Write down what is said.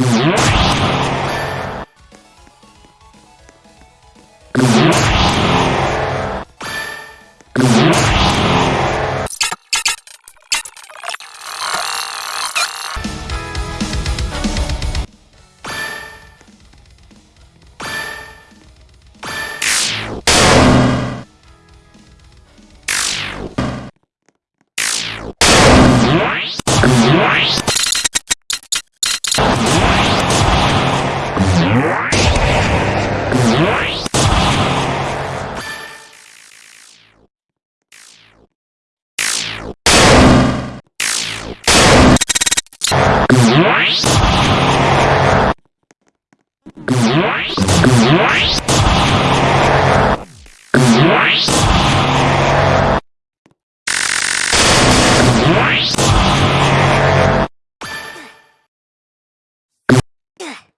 Yeah. You